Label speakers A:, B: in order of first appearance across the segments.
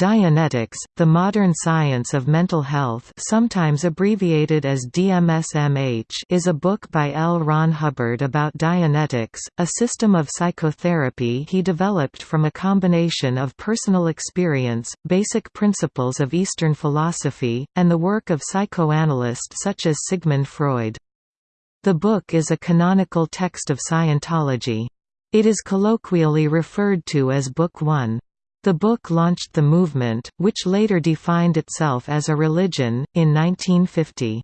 A: Dianetics, the modern science of mental health sometimes abbreviated as DMSMH is a book by L. Ron Hubbard about Dianetics, a system of psychotherapy he developed from a combination of personal experience, basic principles of Eastern philosophy, and the work of psychoanalysts such as Sigmund Freud. The book is a canonical text of Scientology. It is colloquially referred to as Book One. The book launched the movement, which later defined itself as a religion, in 1950.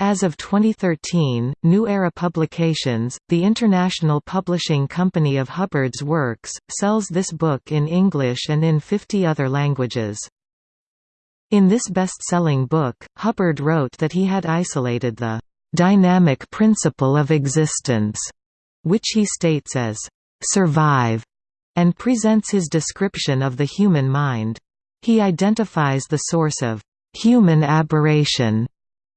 A: As of 2013, New Era Publications, the international publishing company of Hubbard's works, sells this book in English and in 50 other languages. In this best-selling book, Hubbard wrote that he had isolated the «dynamic principle of existence», which he states as «survive» and presents his description of the human mind. He identifies the source of human aberration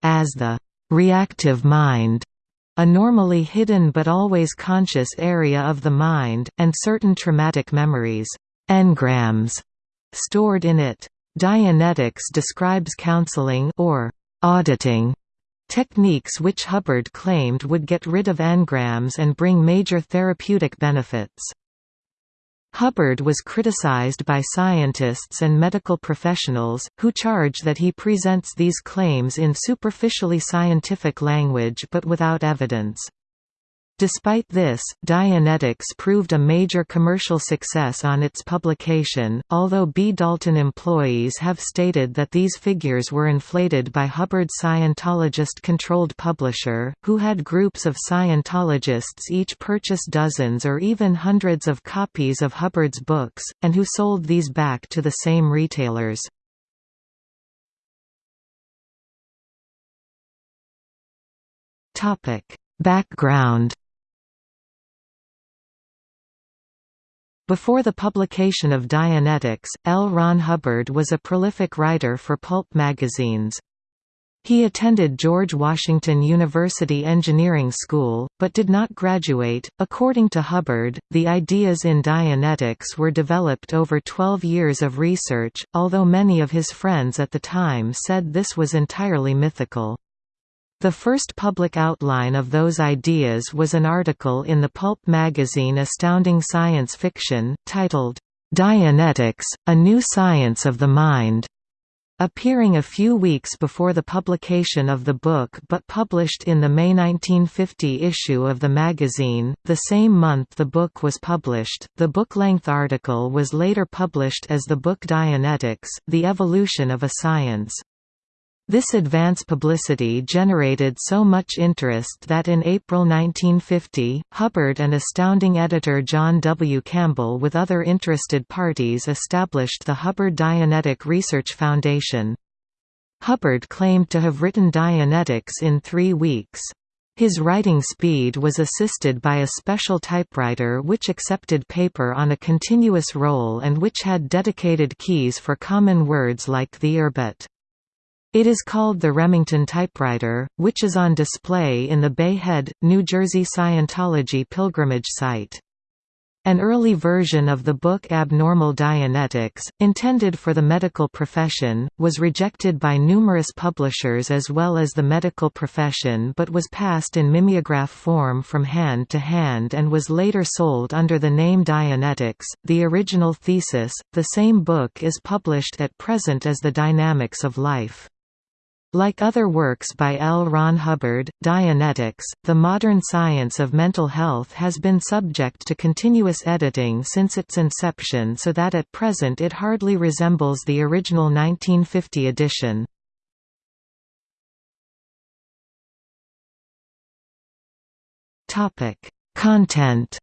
A: as the reactive mind, a normally hidden but always conscious area of the mind, and certain traumatic memories engrams, stored in it. Dianetics describes counseling or auditing techniques which Hubbard claimed would get rid of engrams and bring major therapeutic benefits. Hubbard was criticized by scientists and medical professionals, who charge that he presents these claims in superficially scientific language but without evidence. Despite this, Dianetics proved a major commercial success on its publication, although B. Dalton employees have stated that these figures were inflated by Hubbard's Scientologist-controlled publisher, who had groups of Scientologists each purchase dozens or even hundreds of copies of Hubbard's books, and who sold these back to the same retailers. Background Before the publication of Dianetics, L. Ron Hubbard was a prolific writer for pulp magazines. He attended George Washington University Engineering School, but did not graduate. According to Hubbard, the ideas in Dianetics were developed over 12 years of research, although many of his friends at the time said this was entirely mythical. The first public outline of those ideas was an article in the pulp magazine Astounding Science Fiction, titled, Dianetics, A New Science of the Mind, appearing a few weeks before the publication of the book but published in the May 1950 issue of the magazine. The same month the book was published, the book-length article was later published as the book Dianetics, The Evolution of a Science. This advance publicity generated so much interest that in April 1950, Hubbard and astounding editor John W. Campbell with other interested parties established the Hubbard Dianetic Research Foundation. Hubbard claimed to have written Dianetics in three weeks. His writing speed was assisted by a special typewriter which accepted paper on a continuous roll and which had dedicated keys for common words like the erbet. It is called the Remington typewriter, which is on display in the Bay Head, New Jersey Scientology pilgrimage site. An early version of the book Abnormal Dianetics, intended for the medical profession, was rejected by numerous publishers as well as the medical profession but was passed in mimeograph form from hand to hand and was later sold under the name Dianetics. The original thesis, the same book is published at present as The Dynamics of Life. Like other works by L. Ron Hubbard, Dianetics, the modern science of mental health has been subject to continuous editing since its inception so that at present it hardly resembles the original 1950 edition. Content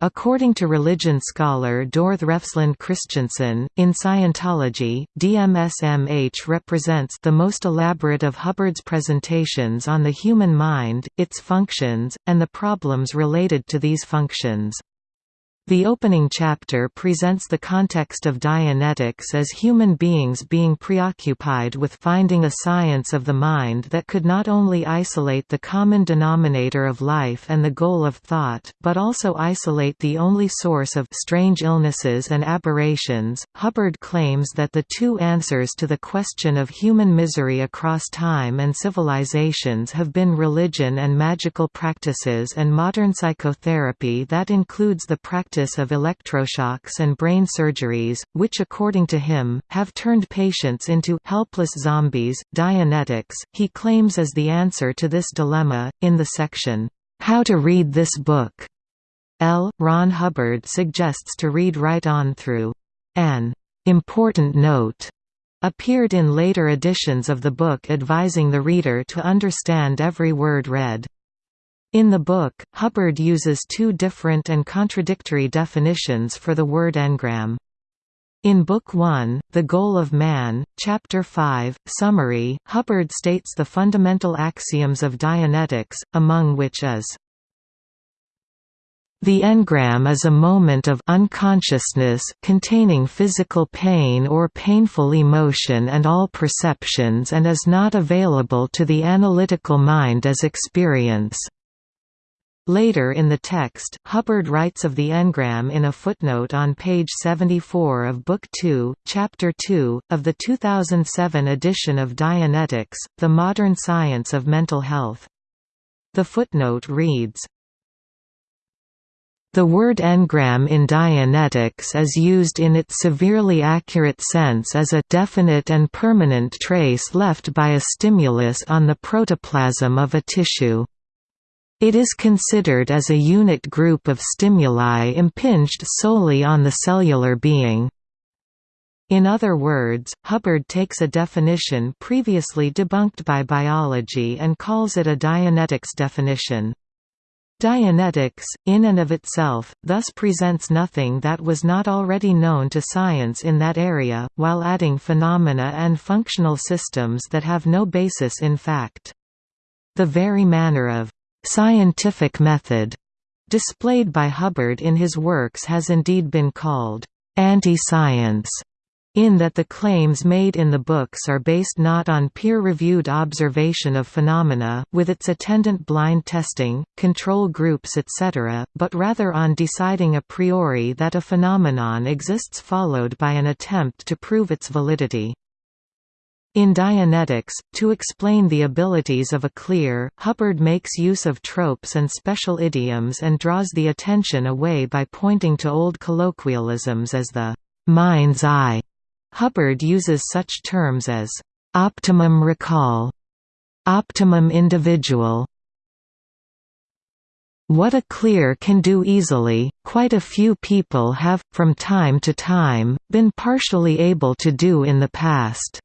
A: According to religion scholar Dorthe Refslund Christensen, in Scientology, DMSMH represents the most elaborate of Hubbard's presentations on the human mind, its functions, and the problems related to these functions. The opening chapter presents the context of Dianetics as human beings being preoccupied with finding a science of the mind that could not only isolate the common denominator of life and the goal of thought, but also isolate the only source of strange illnesses and aberrations. Hubbard claims that the two answers to the question of human misery across time and civilizations have been religion and magical practices and modern psychotherapy that includes the practice practice of electroshocks and brain surgeries, which according to him, have turned patients into helpless zombies. Dianetics, he claims as the answer to this dilemma, in the section, How to Read This Book. L. Ron Hubbard suggests to read right on through an important note appeared in later editions of the book advising the reader to understand every word read. In the book, Hubbard uses two different and contradictory definitions for the word engram. In Book 1, The Goal of Man, Chapter 5, Summary, Hubbard states the fundamental axioms of Dianetics, among which is the engram is a moment of unconsciousness containing physical pain or painful emotion and all perceptions and is not available to the analytical mind as experience. Later in the text, Hubbard writes of the engram in a footnote on page 74 of Book 2, Chapter 2, of the 2007 edition of Dianetics, The Modern Science of Mental Health. The footnote reads, the word engram in Dianetics is used in its severely accurate sense as a definite and permanent trace left by a stimulus on the protoplasm of a tissue. It is considered as a unit group of stimuli impinged solely on the cellular being. In other words, Hubbard takes a definition previously debunked by biology and calls it a Dianetics definition. Dianetics, in and of itself, thus presents nothing that was not already known to science in that area, while adding phenomena and functional systems that have no basis in fact. The very manner of scientific method displayed by Hubbard in his works has indeed been called anti-science in that the claims made in the books are based not on peer-reviewed observation of phenomena, with its attendant blind testing, control groups etc., but rather on deciding a priori that a phenomenon exists followed by an attempt to prove its validity. In Dianetics, to explain the abilities of a clear, Hubbard makes use of tropes and special idioms and draws the attention away by pointing to old colloquialisms as the mind's eye. Hubbard uses such terms as optimum recall, optimum individual, what a clear can do easily, quite a few people have, from time to time, been partially able to do in the past.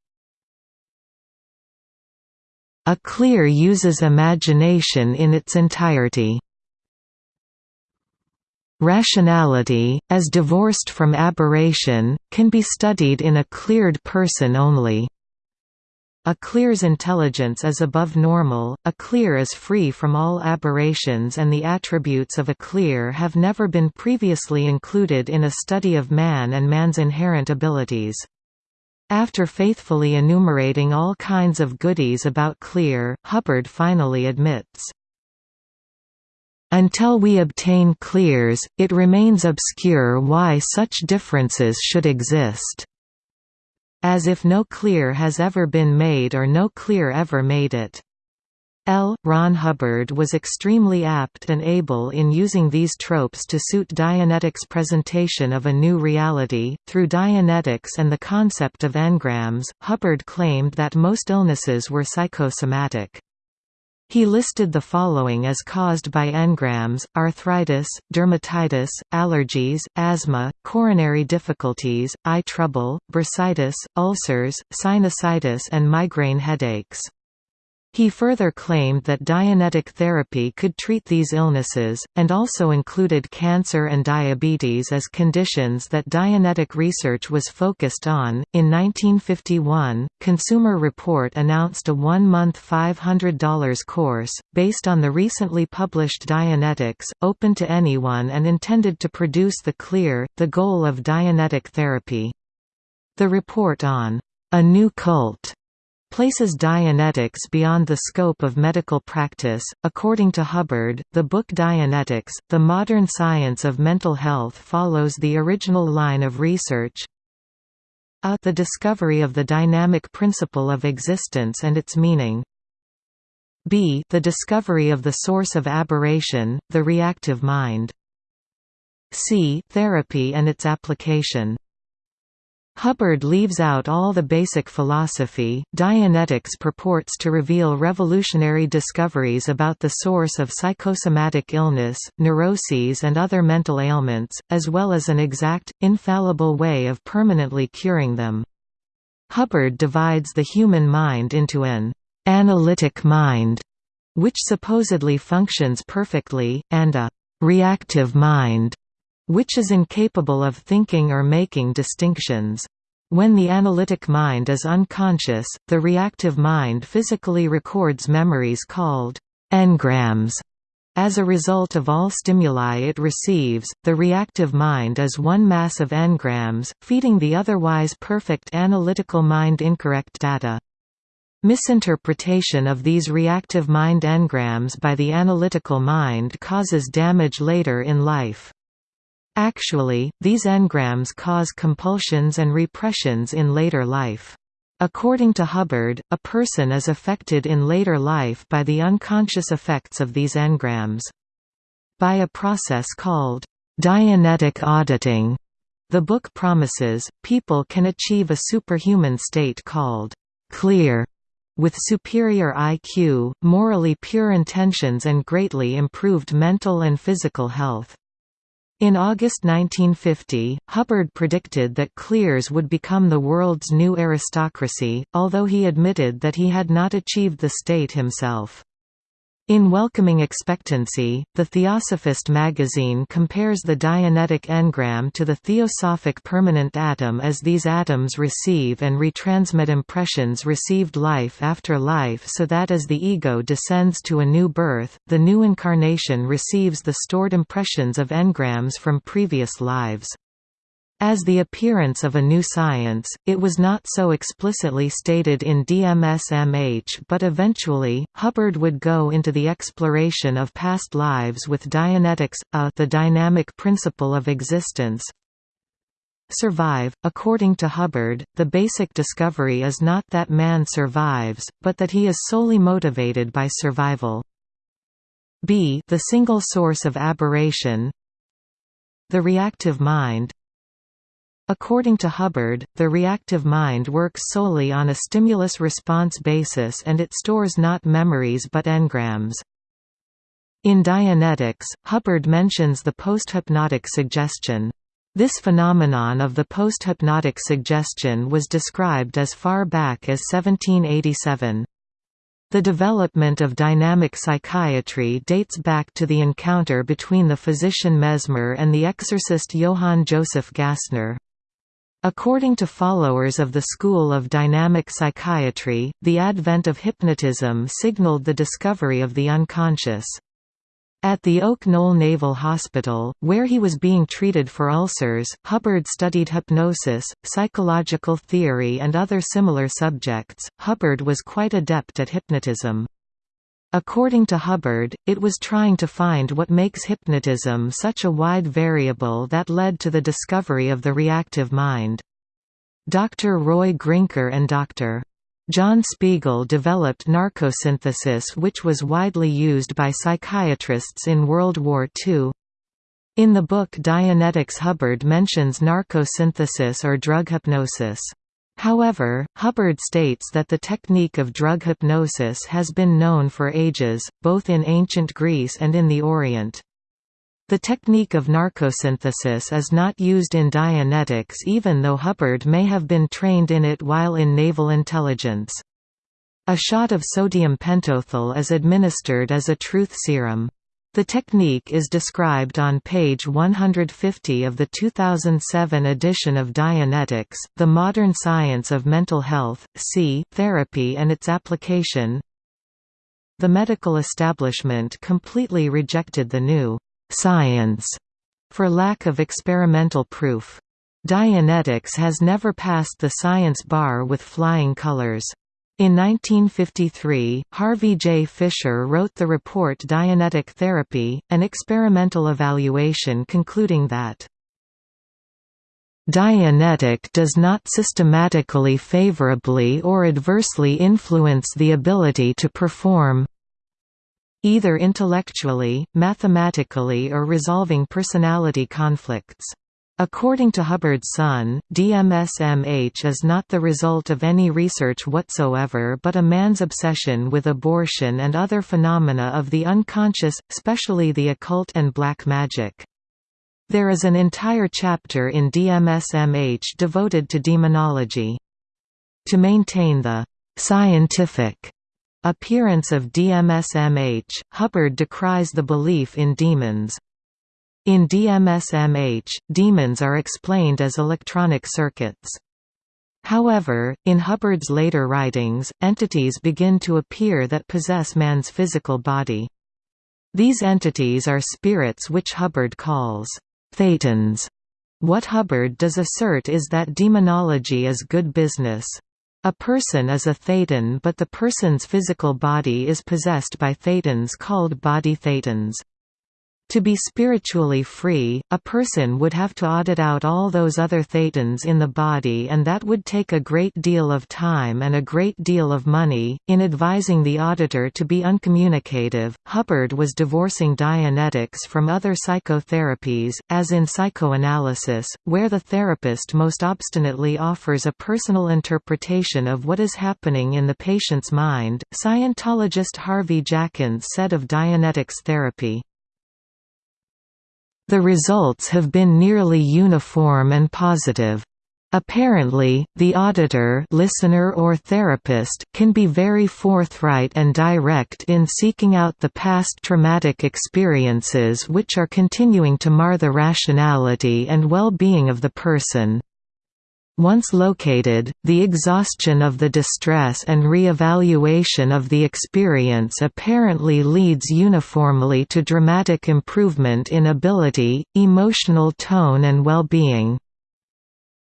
A: A clear uses imagination in its entirety. Rationality, as divorced from aberration, can be studied in a cleared person only. A clear's intelligence is above normal, a clear is free from all aberrations and the attributes of a clear have never been previously included in a study of man and man's inherent abilities. After faithfully enumerating all kinds of goodies about Clear, Hubbard finally admits, until we obtain clears, it remains obscure why such differences should exist. As if no clear has ever been made or no clear ever made it. L. Ron Hubbard was extremely apt and able in using these tropes to suit Dianetics' presentation of a new reality. Through Dianetics and the concept of engrams, Hubbard claimed that most illnesses were psychosomatic. He listed the following as caused by engrams, arthritis, dermatitis, allergies, asthma, coronary difficulties, eye trouble, bursitis, ulcers, sinusitis and migraine headaches. He further claimed that Dianetic therapy could treat these illnesses, and also included cancer and diabetes as conditions that Dianetic research was focused on. In 1951, Consumer Report announced a one month $500 course, based on the recently published Dianetics, open to anyone and intended to produce the clear, the goal of Dianetic therapy. The report on a new cult places Dianetics beyond the scope of medical practice. According to Hubbard, the book Dianetics, The Modern Science of Mental Health follows the original line of research a the discovery of the dynamic principle of existence and its meaning. B the discovery of the source of aberration, the reactive mind. C therapy and its application Hubbard leaves out all the basic philosophy. Dianetics purports to reveal revolutionary discoveries about the source of psychosomatic illness, neuroses, and other mental ailments, as well as an exact, infallible way of permanently curing them. Hubbard divides the human mind into an analytic mind, which supposedly functions perfectly, and a reactive mind, which is incapable of thinking or making distinctions. When the analytic mind is unconscious, the reactive mind physically records memories called engrams. As a result of all stimuli it receives, the reactive mind is one mass of engrams, feeding the otherwise perfect analytical mind incorrect data. Misinterpretation of these reactive mind engrams by the analytical mind causes damage later in life. Actually, these engrams cause compulsions and repressions in later life. According to Hubbard, a person is affected in later life by the unconscious effects of these engrams. By a process called Dianetic auditing, the book promises, people can achieve a superhuman state called clear, with superior IQ, morally pure intentions and greatly improved mental and physical health. In August 1950, Hubbard predicted that clears would become the world's new aristocracy, although he admitted that he had not achieved the state himself. In Welcoming Expectancy, the Theosophist magazine compares the Dianetic engram to the theosophic permanent atom as these atoms receive and retransmit impressions received life after life so that as the ego descends to a new birth, the new incarnation receives the stored impressions of engrams from previous lives. As the appearance of a new science, it was not so explicitly stated in DMSMH but eventually, Hubbard would go into the exploration of past lives with Dianetics, a the dynamic principle of existence. Survive According to Hubbard, the basic discovery is not that man survives, but that he is solely motivated by survival. b the single source of aberration the reactive mind According to Hubbard, the reactive mind works solely on a stimulus-response basis and it stores not memories but engrams. In Dianetics, Hubbard mentions the posthypnotic suggestion. This phenomenon of the posthypnotic suggestion was described as far back as 1787. The development of dynamic psychiatry dates back to the encounter between the physician Mesmer and the exorcist Johann Joseph Gassner. According to followers of the school of dynamic psychiatry, the advent of hypnotism signaled the discovery of the unconscious. At the Oak Knoll Naval Hospital, where he was being treated for ulcers, Hubbard studied hypnosis, psychological theory and other similar subjects. Hubbard was quite adept at hypnotism. According to Hubbard, it was trying to find what makes hypnotism such a wide variable that led to the discovery of the reactive mind. Dr. Roy Grinker and Dr. John Spiegel developed narcosynthesis which was widely used by psychiatrists in World War II. In the book Dianetics Hubbard mentions narcosynthesis or drug hypnosis. However, Hubbard states that the technique of drug hypnosis has been known for ages, both in ancient Greece and in the Orient. The technique of narcosynthesis is not used in Dianetics even though Hubbard may have been trained in it while in naval intelligence. A shot of sodium pentothal is administered as a truth serum. The technique is described on page 150 of the 2007 edition of Dianetics, The Modern Science of Mental Health, C. Therapy and its Application. The medical establishment completely rejected the new «science» for lack of experimental proof. Dianetics has never passed the science bar with flying colors. In 1953, Harvey J. Fisher wrote the report Dianetic Therapy, an experimental evaluation concluding that Dianetic does not systematically favorably or adversely influence the ability to perform either intellectually, mathematically or resolving personality conflicts. According to Hubbard's son, DMSMH is not the result of any research whatsoever but a man's obsession with abortion and other phenomena of the unconscious, especially the occult and black magic. There is an entire chapter in DMSMH devoted to demonology. To maintain the «scientific» appearance of DMSMH, Hubbard decries the belief in demons. In DMSMH, demons are explained as electronic circuits. However, in Hubbard's later writings, entities begin to appear that possess man's physical body. These entities are spirits which Hubbard calls thetans. What Hubbard does assert is that demonology is good business. A person is a thetan but the person's physical body is possessed by thetans called body thetans. To be spiritually free, a person would have to audit out all those other thetans in the body and that would take a great deal of time and a great deal of money. In advising the auditor to be uncommunicative, Hubbard was divorcing Dianetics from other psychotherapies, as in psychoanalysis, where the therapist most obstinately offers a personal interpretation of what is happening in the patient's mind. Scientologist Harvey Jackins said of Dianetics therapy, the results have been nearly uniform and positive. Apparently, the auditor listener or therapist can be very forthright and direct in seeking out the past traumatic experiences which are continuing to mar the rationality and well-being of the person. Once located, the exhaustion of the distress and re-evaluation of the experience apparently leads uniformly to dramatic improvement in ability, emotional tone and well-being.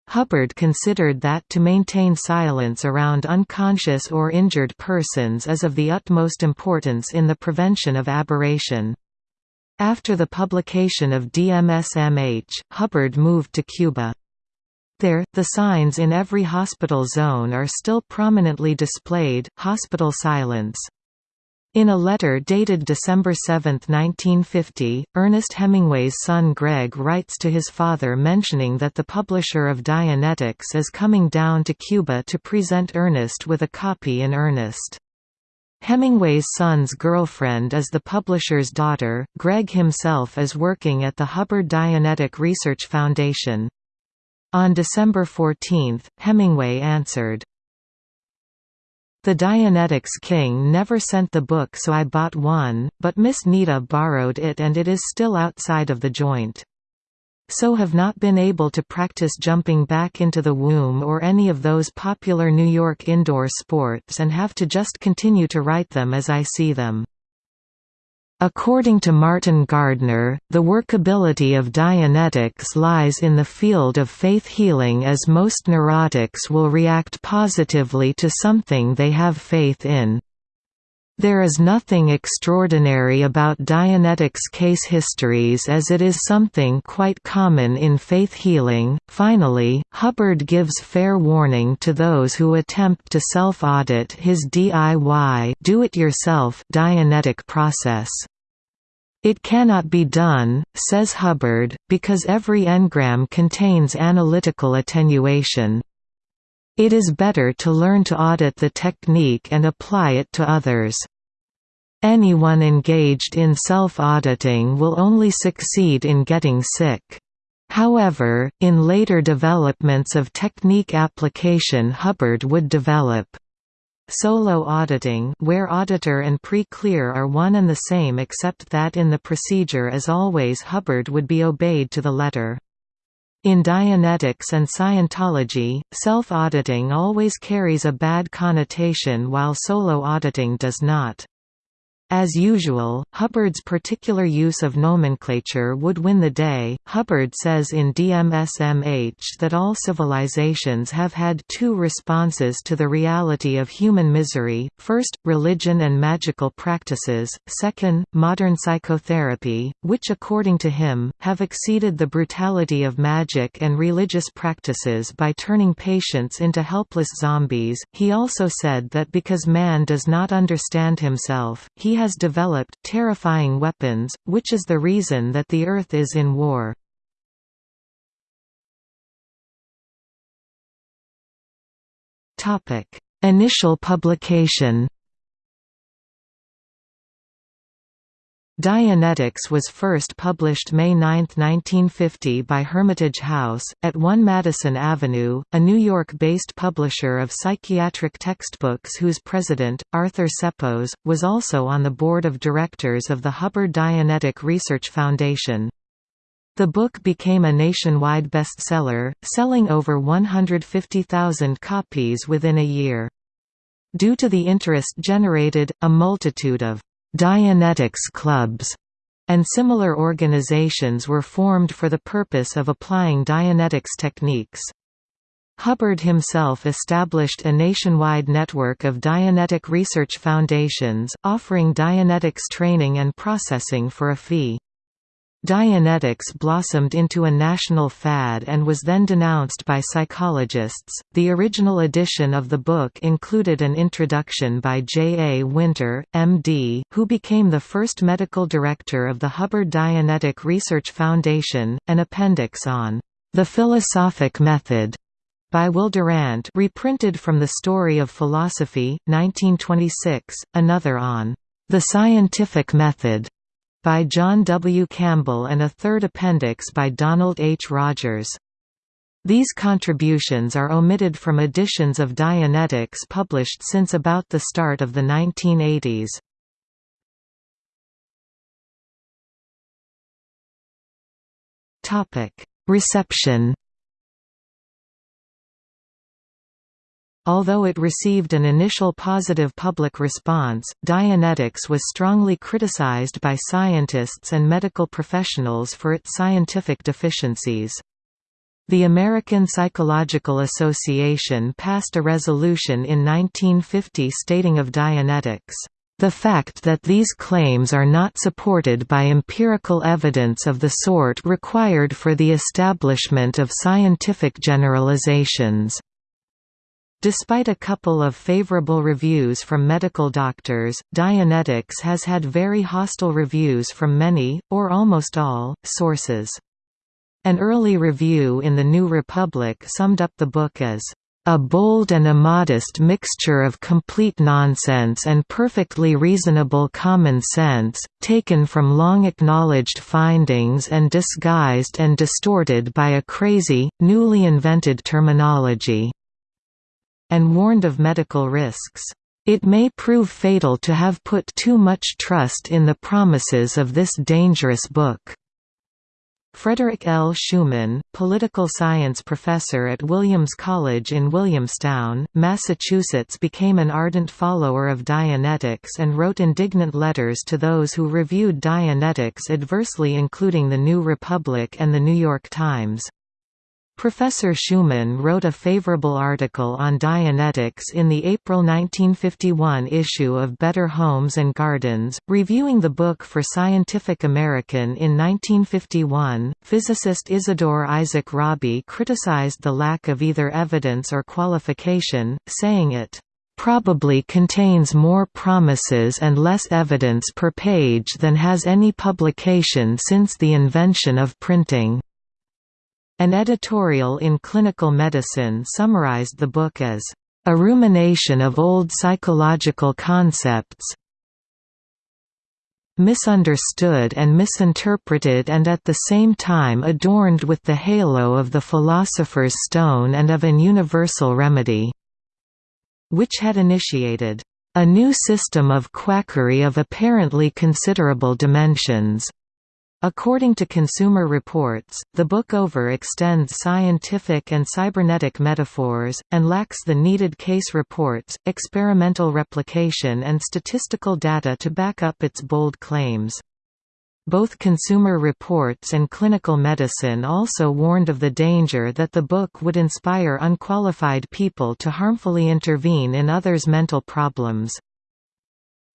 A: Hubbard considered that to maintain silence around unconscious or injured persons is of the utmost importance in the prevention of aberration. After the publication of DMSMH, Hubbard moved to Cuba. There, the signs in every hospital zone are still prominently displayed, hospital silence. In a letter dated December 7, 1950, Ernest Hemingway's son Greg writes to his father mentioning that the publisher of Dianetics is coming down to Cuba to present Ernest with a copy in earnest. Hemingway's son's girlfriend is the publisher's daughter. Greg himself is working at the Hubbard Dianetic Research Foundation. On December 14, Hemingway answered, The Dianetics King never sent the book so I bought one, but Miss Nita borrowed it and it is still outside of the joint. So have not been able to practice jumping back into the womb or any of those popular New York indoor sports and have to just continue to write them as I see them. According to Martin Gardner, the workability of Dianetics lies in the field of faith healing as most neurotics will react positively to something they have faith in. There is nothing extraordinary about Dianetics case histories as it is something quite common in faith healing. Finally, Hubbard gives fair warning to those who attempt to self-audit his DIY do-it-yourself Dianetic process. It cannot be done, says Hubbard, because every engram contains analytical attenuation. It is better to learn to audit the technique and apply it to others. Anyone engaged in self-auditing will only succeed in getting sick. However, in later developments of technique application Hubbard would develop Solo auditing where auditor and pre-clear are one and the same except that in the procedure as always Hubbard would be obeyed to the letter. In Dianetics and Scientology, self-auditing always carries a bad connotation while solo auditing does not. As usual, Hubbard's particular use of nomenclature would win the day. Hubbard says in DMSMH that all civilizations have had two responses to the reality of human misery first, religion and magical practices, second, modern psychotherapy, which according to him, have exceeded the brutality of magic and religious practices by turning patients into helpless zombies. He also said that because man does not understand himself, he has developed terrifying weapons, which is the reason that the Earth is in war. Initial publication Dianetics was first published May 9, 1950 by Hermitage House, at 1 Madison Avenue, a New York-based publisher of psychiatric textbooks whose president, Arthur Ceppos, was also on the board of directors of the Hubbard Dianetic Research Foundation. The book became a nationwide bestseller, selling over 150,000 copies within a year. Due to the interest generated, a multitude of Dianetics clubs, and similar organizations were formed for the purpose of applying Dianetics techniques. Hubbard himself established a nationwide network of Dianetic research foundations, offering Dianetics training and processing for a fee. Dianetics blossomed into a national fad and was then denounced by psychologists. The original edition of the book included an introduction by J. A. Winter, M.D., who became the first medical director of the Hubbard Dianetic Research Foundation, an appendix on the philosophic method by Will Durant reprinted from The Story of Philosophy, 1926, another on the scientific method by John W. Campbell and a third appendix by Donald H. Rogers. These contributions are omitted from editions of Dianetics published since about the start of the 1980s. Reception Although it received an initial positive public response, Dianetics was strongly criticized by scientists and medical professionals for its scientific deficiencies. The American Psychological Association passed a resolution in 1950 stating of Dianetics, "...the fact that these claims are not supported by empirical evidence of the sort required for the establishment of scientific generalizations." Despite a couple of favorable reviews from medical doctors, Dianetics has had very hostile reviews from many, or almost all, sources. An early review in the New Republic summed up the book as a bold and immodest mixture of complete nonsense and perfectly reasonable common sense, taken from long-acknowledged findings and disguised and distorted by a crazy, newly invented terminology and warned of medical risks. It may prove fatal to have put too much trust in the promises of this dangerous book. Frederick L. Schuman, political science professor at Williams College in Williamstown, Massachusetts became an ardent follower of Dianetics and wrote indignant letters to those who reviewed Dianetics adversely including The New Republic and The New York Times. Professor Schuman wrote a favorable article on Dianetics in the April 1951 issue of Better Homes and Gardens, reviewing the book for Scientific American in 1951. Physicist Isidor Isaac Rabi criticized the lack of either evidence or qualification, saying it probably contains more promises and less evidence per page than has any publication since the invention of printing. An editorial in Clinical Medicine summarized the book as, "...a rumination of old psychological concepts misunderstood and misinterpreted and at the same time adorned with the halo of the philosopher's stone and of an universal remedy." which had initiated a new system of quackery of apparently considerable dimensions. According to Consumer Reports, the book overextends scientific and cybernetic metaphors, and lacks the needed case reports, experimental replication and statistical data to back up its bold claims. Both Consumer Reports and Clinical Medicine also warned of the danger that the book would inspire unqualified people to harmfully intervene in others' mental problems.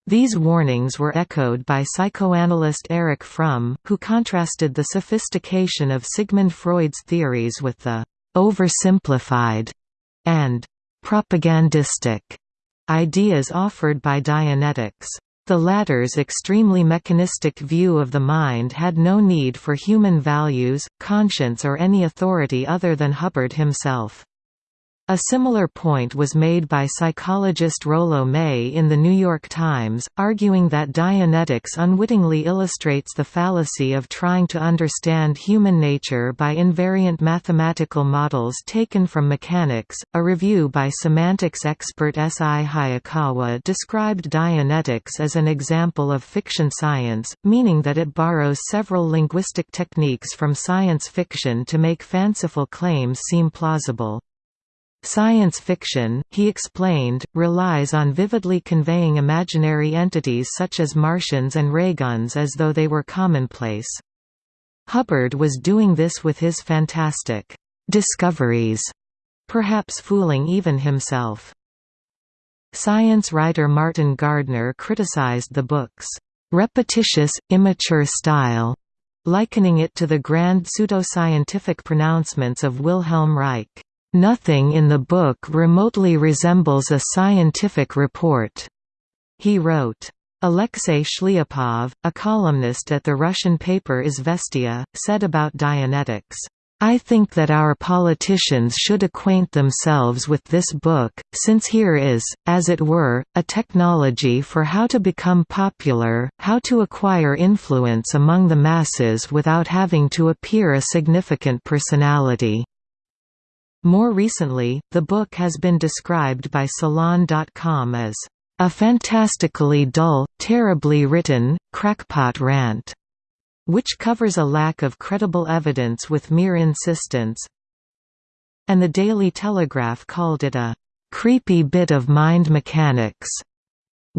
A: These warnings were echoed by psychoanalyst Erich Fromm, who contrasted the sophistication of Sigmund Freud's theories with the «oversimplified» and «propagandistic» ideas offered by Dianetics. The latter's extremely mechanistic view of the mind had no need for human values, conscience or any authority other than Hubbard himself. A similar point was made by psychologist Rollo May in The New York Times, arguing that Dianetics unwittingly illustrates the fallacy of trying to understand human nature by invariant mathematical models taken from mechanics. A review by semantics expert S. I. Hayakawa described Dianetics as an example of fiction science, meaning that it borrows several linguistic techniques from science fiction to make fanciful claims seem plausible. Science fiction, he explained, relies on vividly conveying imaginary entities such as Martians and rayguns as though they were commonplace. Hubbard was doing this with his fantastic discoveries, perhaps fooling even himself. Science writer Martin Gardner criticized the book's repetitious, immature style, likening it to the grand pseudoscientific pronouncements of Wilhelm Reich. Nothing in the book remotely resembles a scientific report, he wrote. Alexei Shliapov, a columnist at the Russian paper Izvestia, said about Dianetics, I think that our politicians should acquaint themselves with this book, since here is, as it were, a technology for how to become popular, how to acquire influence among the masses without having to appear a significant personality. More recently, the book has been described by Salon.com as a fantastically dull, terribly written, crackpot rant, which covers a lack of credible evidence with mere insistence. And the Daily Telegraph called it a creepy bit of mind mechanics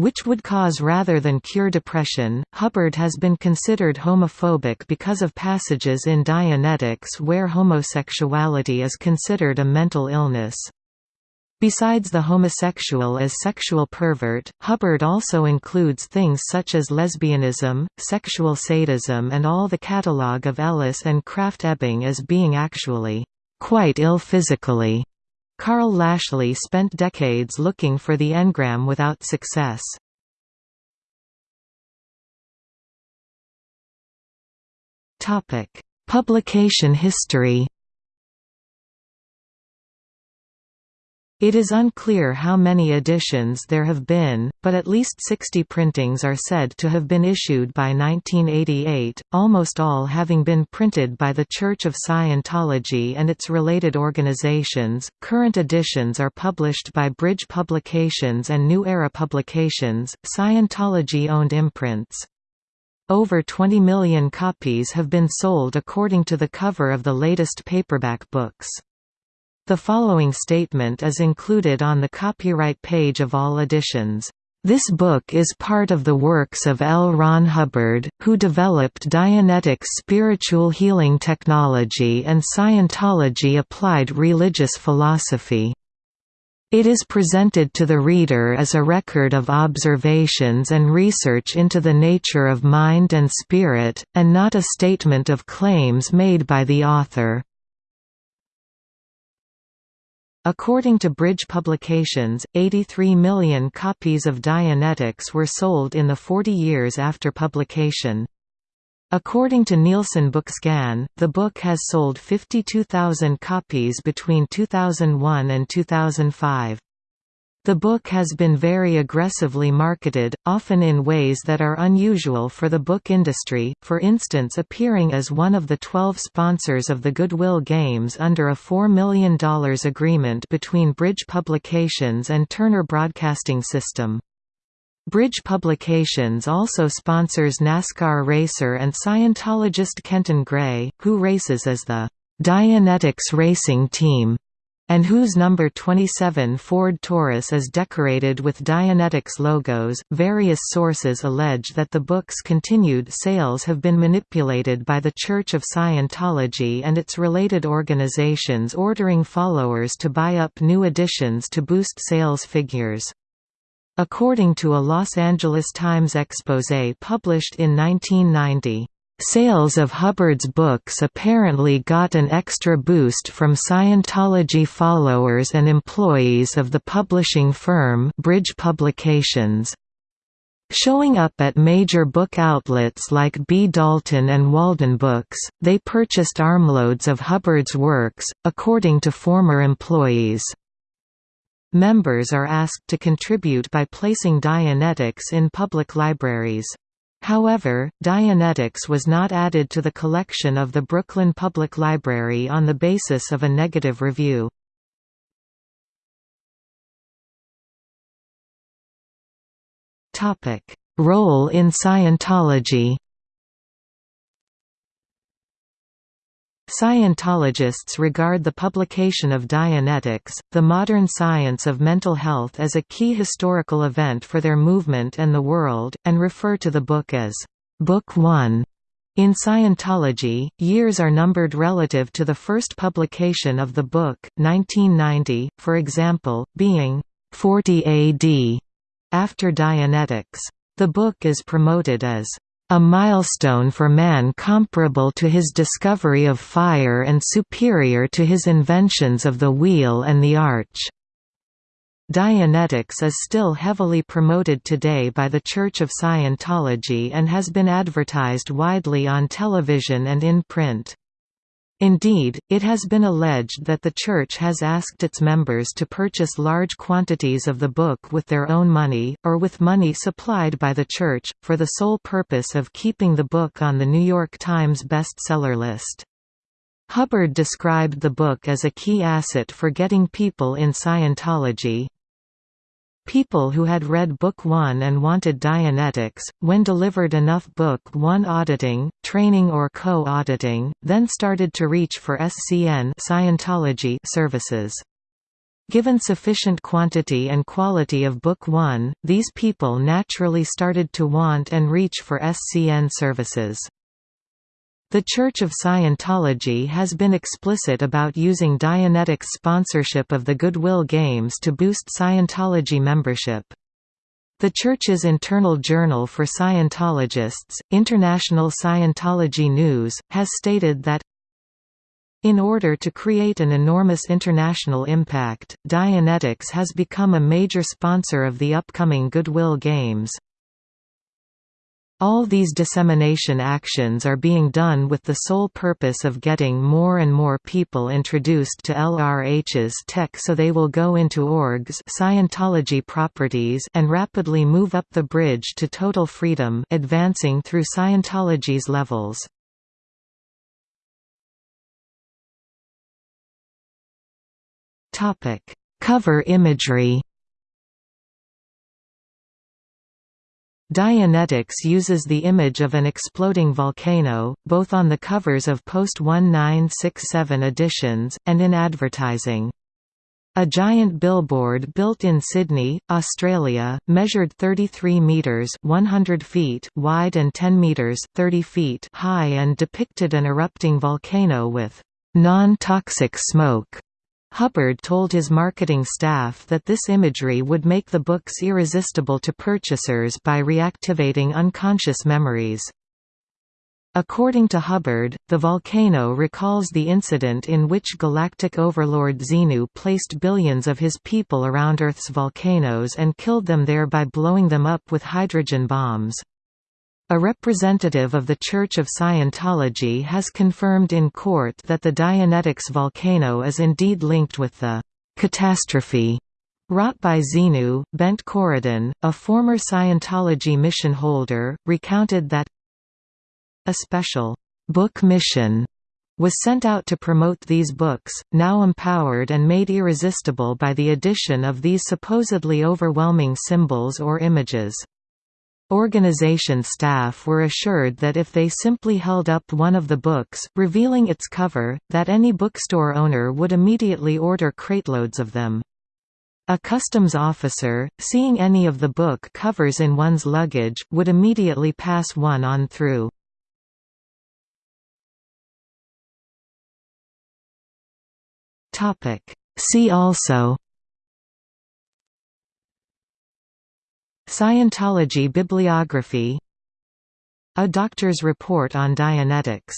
A: which would cause rather than cure depression. Hubbard has been considered homophobic because of passages in Dianetics where homosexuality is considered a mental illness. Besides the homosexual as sexual pervert, Hubbard also includes things such as lesbianism, sexual sadism and all the catalogue of Ellis and Krafft Ebing as being actually quite ill physically. Karl Lashley spent decades looking for the engram without success. Publication history It is unclear how many editions there have been, but at least 60 printings are said to have been issued by 1988, almost all having been printed by the Church of Scientology and its related organizations. Current editions are published by Bridge Publications and New Era Publications, Scientology owned imprints. Over 20 million copies have been sold according to the cover of the latest paperback books. The following statement is included on the copyright page of all editions. This book is part of the works of L. Ron Hubbard, who developed Dianetics spiritual healing technology and Scientology applied religious philosophy. It is presented to the reader as a record of observations and research into the nature of mind and spirit, and not a statement of claims made by the author. According to Bridge Publications, 83 million copies of Dianetics were sold in the 40 years after publication. According to Nielsen Bookscan, the book has sold 52,000 copies between 2001 and 2005. The book has been very aggressively marketed, often in ways that are unusual for the book industry, for instance appearing as one of the 12 sponsors of the Goodwill Games under a $4 million agreement between Bridge Publications and Turner Broadcasting System. Bridge Publications also sponsors NASCAR racer and Scientologist Kenton Gray, who races as the Dianetics Racing Team and whose number 27 Ford Taurus is decorated with Dianetics logos. Various sources allege that the book's continued sales have been manipulated by the Church of Scientology and its related organizations ordering followers to buy up new editions to boost sales figures. According to a Los Angeles Times exposé published in 1990, Sales of Hubbard's books apparently got an extra boost from Scientology followers and employees of the publishing firm Bridge Publications. Showing up at major book outlets like B. Dalton and Walden Books, they purchased armloads of Hubbard's works, according to former employees. Members are asked to contribute by placing Dianetics in public libraries. However, Dianetics was not added to the collection of the Brooklyn Public Library on the basis of a negative review. Role in Scientology Scientologists regard the publication of Dianetics, the modern science of mental health as a key historical event for their movement and the world, and refer to the book as, "...book one". In Scientology, years are numbered relative to the first publication of the book, 1990, for example, being 40 AD, after Dianetics. The book is promoted as a milestone for man comparable to his discovery of fire and superior to his inventions of the wheel and the arch. Dianetics is still heavily promoted today by the Church of Scientology and has been advertised widely on television and in print. Indeed, it has been alleged that the Church has asked its members to purchase large quantities of the book with their own money, or with money supplied by the Church, for the sole purpose of keeping the book on the New York Times bestseller list. Hubbard described the book as a key asset for getting people in Scientology, People who had read Book 1 and wanted Dianetics, when delivered enough Book 1 auditing, training or co-auditing, then started to reach for SCN Scientology services. Given sufficient quantity and quality of Book 1, these people naturally started to want and reach for SCN services. The Church of Scientology has been explicit about using Dianetics' sponsorship of the Goodwill Games to boost Scientology membership. The Church's internal journal for Scientologists, International Scientology News, has stated that in order to create an enormous international impact, Dianetics has become a major sponsor of the upcoming Goodwill Games. All these dissemination actions are being done with the sole purpose of getting more and more people introduced to LRH's tech so they will go into orgs Scientology properties and rapidly move up the bridge to total freedom advancing through Scientology's levels. Cover imagery Dianetics uses the image of an exploding volcano, both on the covers of post-1967 editions, and in advertising. A giant billboard built in Sydney, Australia, measured 33 metres 100 feet wide and 10 metres 30 feet high and depicted an erupting volcano with non-toxic smoke Hubbard told his marketing staff that this imagery would make the books irresistible to purchasers by reactivating unconscious memories. According to Hubbard, the volcano recalls the incident in which galactic overlord Xenu placed billions of his people around Earth's volcanoes and killed them there by blowing them up with hydrogen bombs. A representative of the Church of Scientology has confirmed in court that the Dianetics volcano is indeed linked with the catastrophe Wrought by Xenu, Bent Corydon, a former Scientology mission holder, recounted that a special book mission was sent out to promote these books, now empowered and made irresistible by the addition of these supposedly overwhelming symbols or images. Organization staff were assured that if they simply held up one of the books, revealing its cover, that any bookstore owner would immediately order crateloads of them. A customs officer, seeing any of the book covers in one's luggage, would immediately pass one on through. See also Scientology bibliography. A doctor's report on Dianetics